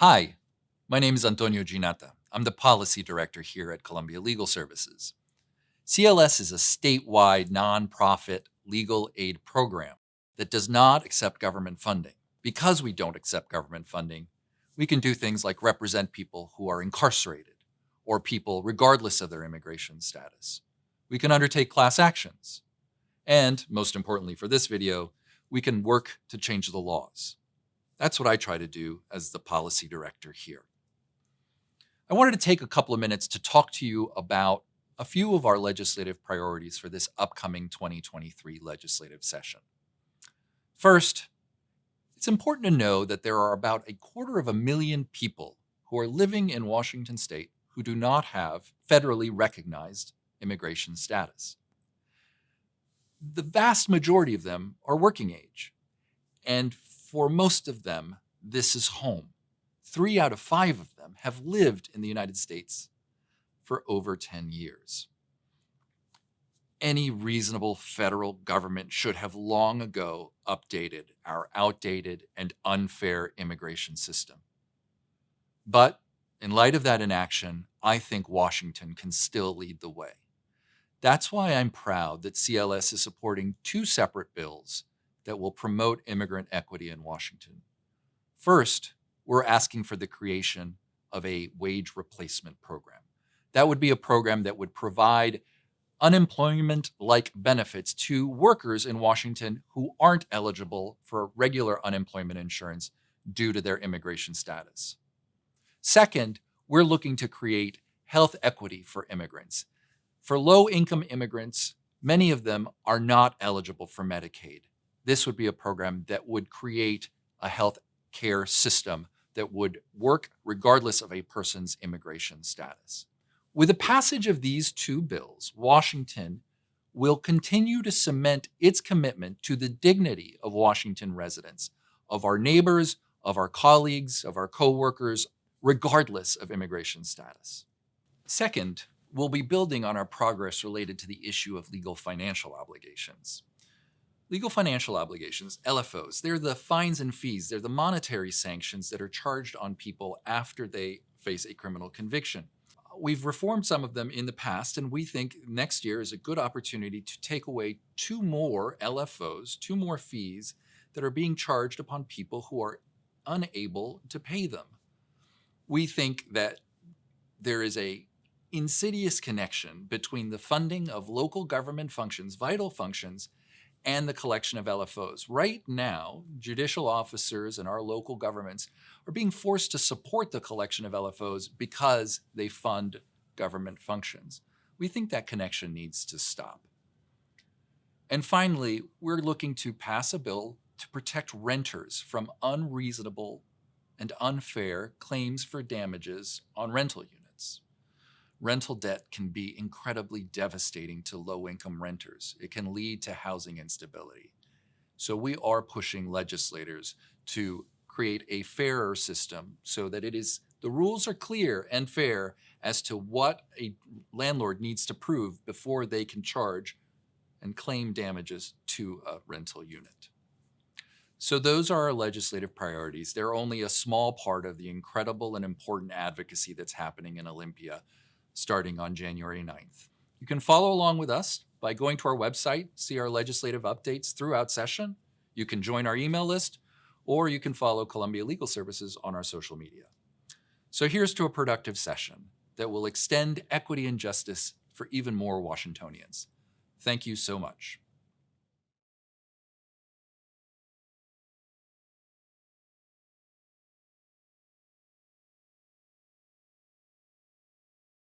Hi, my name is Antonio Ginatta. I'm the policy director here at Columbia Legal Services. CLS is a statewide nonprofit legal aid program that does not accept government funding. Because we don't accept government funding, we can do things like represent people who are incarcerated or people regardless of their immigration status. We can undertake class actions. And most importantly for this video, we can work to change the laws. That's what I try to do as the policy director here. I wanted to take a couple of minutes to talk to you about a few of our legislative priorities for this upcoming 2023 legislative session. First, it's important to know that there are about a quarter of a million people who are living in Washington state who do not have federally recognized immigration status. The vast majority of them are working age, and for most of them, this is home. Three out of five of them have lived in the United States for over 10 years. Any reasonable federal government should have long ago updated our outdated and unfair immigration system. But in light of that inaction, I think Washington can still lead the way. That's why I'm proud that CLS is supporting two separate bills that will promote immigrant equity in Washington. First, we're asking for the creation of a wage replacement program. That would be a program that would provide unemployment-like benefits to workers in Washington who aren't eligible for regular unemployment insurance due to their immigration status. Second, we're looking to create health equity for immigrants. For low-income immigrants, many of them are not eligible for Medicaid this would be a program that would create a health care system that would work regardless of a person's immigration status. With the passage of these two bills, Washington will continue to cement its commitment to the dignity of Washington residents, of our neighbors, of our colleagues, of our coworkers, regardless of immigration status. Second, we'll be building on our progress related to the issue of legal financial obligations. Legal financial obligations, LFOs, they're the fines and fees. They're the monetary sanctions that are charged on people after they face a criminal conviction. We've reformed some of them in the past, and we think next year is a good opportunity to take away two more LFOs, two more fees that are being charged upon people who are unable to pay them. We think that there is a insidious connection between the funding of local government functions, vital functions, and the collection of LFOs. Right now, judicial officers and our local governments are being forced to support the collection of LFOs because they fund government functions. We think that connection needs to stop. And finally, we're looking to pass a bill to protect renters from unreasonable and unfair claims for damages on rental units rental debt can be incredibly devastating to low-income renters. It can lead to housing instability. So we are pushing legislators to create a fairer system so that it is the rules are clear and fair as to what a landlord needs to prove before they can charge and claim damages to a rental unit. So those are our legislative priorities. They're only a small part of the incredible and important advocacy that's happening in Olympia starting on January 9th. You can follow along with us by going to our website, see our legislative updates throughout session. You can join our email list, or you can follow Columbia Legal Services on our social media. So here's to a productive session that will extend equity and justice for even more Washingtonians. Thank you so much.